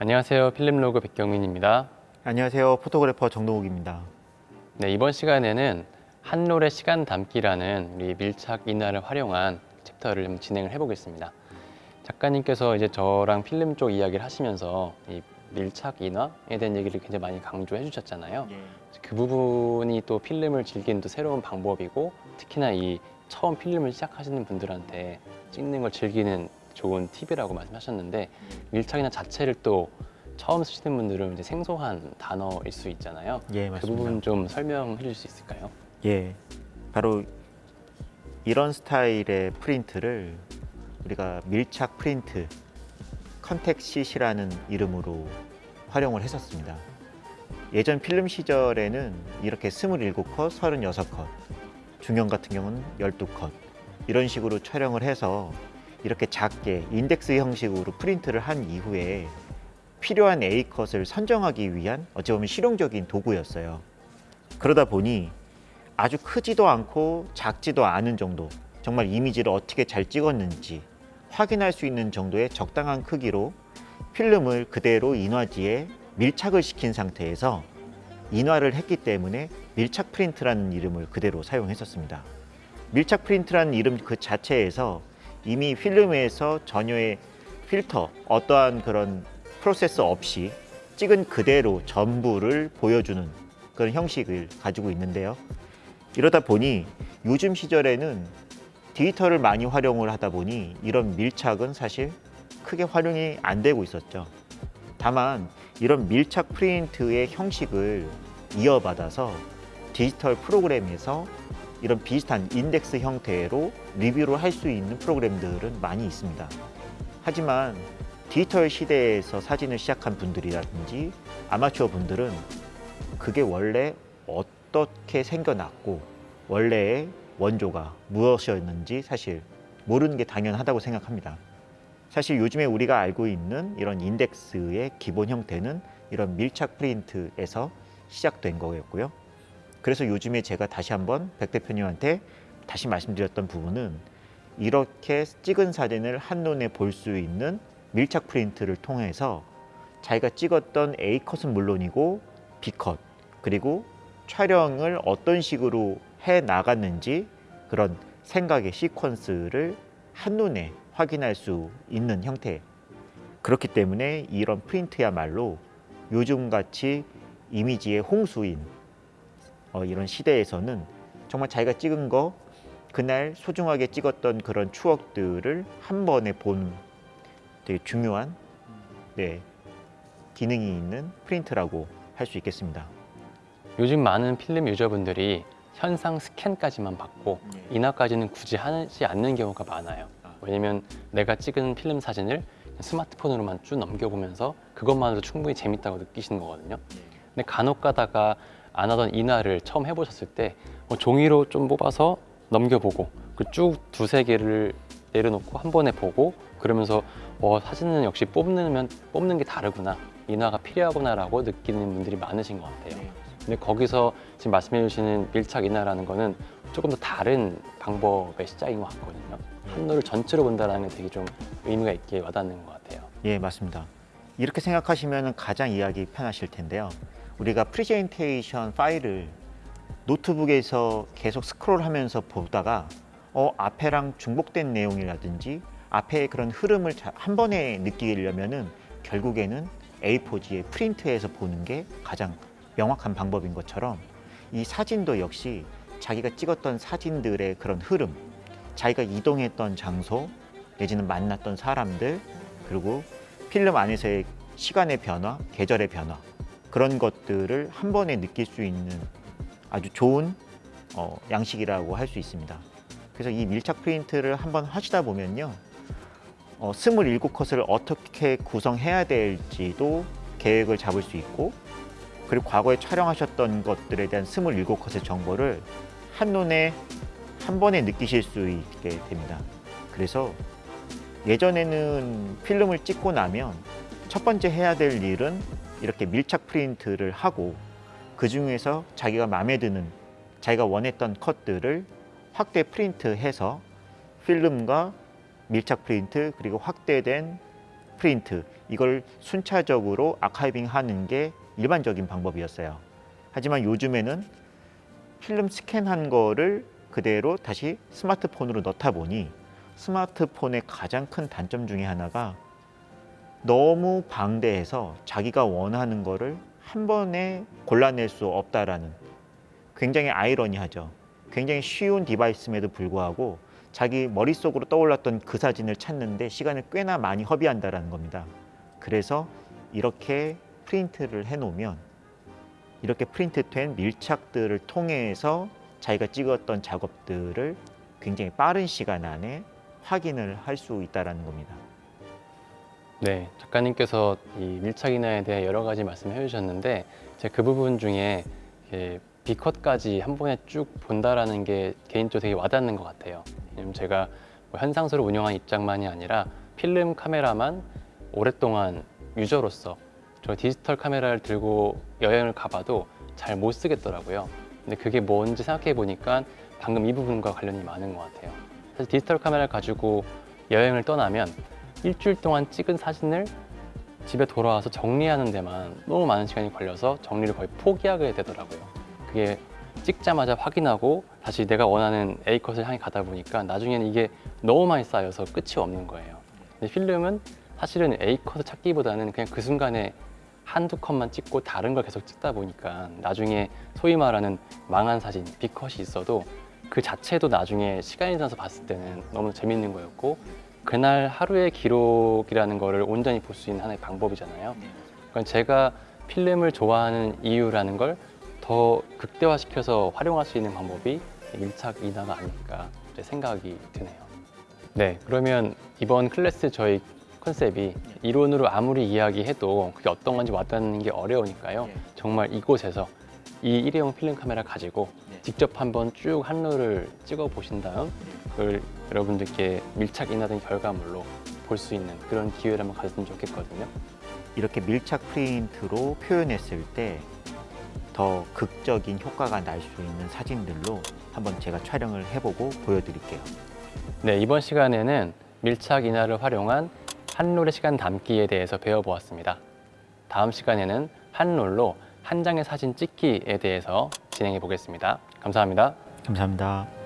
안녕하세요. 필름로그 백경민입니다. 안녕하세요. photographer 정동욱입니다. 네, 이번 시간에는 한 롤의 시간 담기라는 우리 밀착 인화를 활용한 챕터를 좀 진행을 해보겠습니다. 작가님께서 이제 저랑 필름 쪽 이야기를 하시면서 이 밀착 인화에 대한 얘기를 굉장히 많이 강조해 주셨잖아요. 그 부분이 또 필름을 즐기는 또 새로운 방법이고 특히나 이 처음 필름을 시작하시는 분들한테 찍는 걸 즐기는 좋은 팁이라고 말씀하셨는데 밀착 인화 자체를 또 처음 쓰시는 분들은 이제 생소한 단어일 수 있잖아요. 예, 그 맞습니다. 부분 좀 설명해 줄수 있을까요? 예, 바로 이런 스타일의 프린트를 우리가 밀착 프린트, contact sheet이라는 이름으로 활용을 했었습니다. 예전 필름 시절에는 이렇게 27컷, 36컷, 중형 같은 경우는 12컷 이런 식으로 촬영을 해서 이렇게 작게 인덱스 형식으로 프린트를 한 이후에 필요한 A컷을 선정하기 위한 어찌 보면 실용적인 도구였어요. 그러다 보니 아주 크지도 않고 작지도 않은 정도 정말 이미지를 어떻게 잘 찍었는지 확인할 수 있는 정도의 적당한 크기로 필름을 그대로 인화지에 밀착을 시킨 상태에서 인화를 했기 때문에 밀착 프린트라는 이름을 그대로 사용했었습니다. 밀착 프린트라는 이름 그 자체에서 이미 필름에서 전혀의 필터, 어떠한 그런 프로세스 없이 찍은 그대로 전부를 보여주는 그런 형식을 가지고 있는데요. 이러다 보니 요즘 시절에는 디지털을 많이 활용을 하다 보니 이런 밀착은 사실 크게 활용이 안 되고 있었죠. 다만 이런 밀착 프린트의 형식을 이어받아서 디지털 프로그램에서 이런 비슷한 인덱스 형태로 리뷰를 할 수 있는 프로그램들은 많이 있습니다. 하지만 디지털 시대에서 사진을 시작한 분들이라든지 아마추어 분들은 그게 원래 어떻게 생겨났고 원래의 원조가 무엇이었는지 사실 모르는 게 당연하다고 생각합니다. 사실 요즘에 우리가 알고 있는 이런 인덱스의 기본 형태는 이런 밀착 프린트에서 시작된 거였고요. 그래서 요즘에 제가 다시 한번 백 대표님한테 다시 말씀드렸던 부분은 이렇게 찍은 사진을 한눈에 볼 수 있는 밀착 프린트를 통해서 자기가 찍었던 A컷은 물론이고 B컷 그리고 촬영을 어떤 식으로 해 나갔는지 그런 생각의 시퀀스를 한눈에 확인할 수 있는 형태. 그렇기 때문에 이런 프린트야말로 요즘같이 이미지의 홍수인 어, 이런 시대에서는 정말 자기가 찍은 거 그날 소중하게 찍었던 그런 추억들을 한 번에 본 되게 중요한 네, 기능이 있는 프린트라고 할 수 있겠습니다. 요즘 많은 필름 유저분들이 현상 스캔까지만 받고 네. 인화까지는 굳이 하지 않는 경우가 많아요. 아. 왜냐면 내가 찍은 필름 사진을 스마트폰으로만 쭉 넘겨보면서 그것만으로도 충분히 재밌다고 느끼시는 거거든요. 근데 간혹 가다가 안 하던 인화를 처음 해보셨을 때뭐 종이로 좀 뽑아서 넘겨보고 그쭉 두세 개를 내려놓고 한 번에 보고 그러면서 어, 사진은 역시 뽑는, 뽑는 게 다르구나 인화가 필요하구나 라고 느끼는 분들이 많으신 것 같아요. 근데 거기서 지금 말씀해 주시는 밀착 인화라는 거는 조금 더 다른 방법의 시작인 것 같거든요. 한 롤을 전체로 본다는 게 되게 좀 의미가 있게 와닿는 것 같아요. 예, 맞습니다. 이렇게 생각하시면 가장 이해하기 편하실 텐데요. 우리가 프레젠테이션 파일을 노트북에서 계속 스크롤하면서 보다가 어, 앞에랑 중복된 내용이라든지 앞에 그런 흐름을 자- 한 번에 느끼려면 은 결국에는 A4지에 프린트해서 보는 게 가장 명확한 방법인 것처럼 이 사진도 역시 자기가 찍었던 사진들의 그런 흐름, 자기가 이동했던 장소, 내지는 만났던 사람들, 그리고 필름 안에서의 시간의 변화, 계절의 변화 그런 것들을 한 번에 느낄 수 있는 아주 좋은 어, 양식이라고 할 수 있습니다. 그래서 이 밀착 프린트를 한번 하시다 보면요. 어, 27컷을 어떻게 구성해야 될지도 계획을 잡을 수 있고 그리고 과거에 촬영하셨던 것들에 대한 27컷의 정보를 한눈에 한 번에 느끼실 수 있게 됩니다. 그래서 예전에는 필름을 찍고 나면 첫 번째 해야 될 일은 이렇게 밀착 프린트를 하고 그 중에서 자기가 마음에 드는 자기가 원했던 컷들을 확대 프린트해서 필름과 밀착 프린트 그리고 확대된 프린트 이걸 순차적으로 archiving 하는 게 일반적인 방법이었어요. 하지만 요즘에는 필름 스캔한 거를 그대로 다시 스마트폰으로 넣다 보니 스마트폰의 가장 큰 단점 중에 하나가 너무 방대해서 자기가 원하는 거를 한 번에 골라낼 수 없다라는 굉장히 아이러니하죠. 굉장히 쉬운 device임에도 불구하고 자기 머릿속으로 떠올랐던 그 사진을 찾는데 시간을 꽤나 많이 허비한다라는 겁니다. 그래서 이렇게 프린트를 해 놓으면 이렇게 프린트된 밀착들을 통해서 자기가 찍었던 작업들을 굉장히 빠른 시간 안에 확인을 할 수 있다라는 겁니다. 네, 작가님께서 이 밀착 인화에 대해 여러 가지 말씀해 주셨는데 제가 그 부분 중에 B컷까지 한 번에 쭉 본다라는 게 개인적으로 되게 와닿는 것 같아요. 왜냐면 제가 뭐 현상소를 운영한 입장만이 아니라 필름 카메라만 오랫동안 유저로서 저 디지털 카메라를 들고 여행을 가봐도 잘 못 쓰겠더라고요. 근데 그게 뭔지 생각해 보니까 방금 이 부분과 관련이 많은 것 같아요. 사실 디지털 카메라를 가지고 여행을 떠나면 일주일 동안 찍은 사진을 집에 돌아와서 정리하는 데만 너무 많은 시간이 걸려서 정리를 거의 포기하게 되더라고요. 그게 찍자마자 확인하고 다시 내가 원하는 A컷을 향해 가다 보니까 나중에는 이게 너무 많이 쌓여서 끝이 없는 거예요. 근데 필름은 사실은 A컷을 찾기보다는 그냥 그 순간에 한두 컷만 찍고 다른 걸 계속 찍다 보니까 나중에 소위 말하는 망한 사진, B컷이 있어도 그 자체도 나중에 시간이 지나서 봤을 때는 너무 재밌는 거였고 그날 하루의 기록이라는 거를 온전히 볼 수 있는 하나의 방법이잖아요. 그러니까 제가 필름을 좋아하는 이유라는 걸 더 극대화시켜서 활용할 수 있는 방법이 밀착 인화가 아닐까 생각이 드네요. 네, 그러면 이번 클래스 저희 컨셉이 이론으로 아무리 이야기해도 그게 어떤 건지 와닿는 게 어려우니까요. 정말 이곳에서 이 일회용 필름 카메라 가지고 직접 한번 쭉 한루를 찍어 보신 다음 그걸 여러분들께 밀착 인화된 결과물로 볼 수 있는 그런 기회를 한번 가졌으면 좋겠거든요. 이렇게 밀착 프린트로 표현했을 때 더 극적인 효과가 날 수 있는 사진들로 한번 제가 촬영을 해보고 보여드릴게요. 네, 이번 시간에는 밀착 인화를 활용한 한롤의 시간 담기에 대해서 배워보았습니다. 다음 시간에는 한롤로 한 장의 사진 찍기에 대해서 진행해 보겠습니다. 감사합니다. 감사합니다.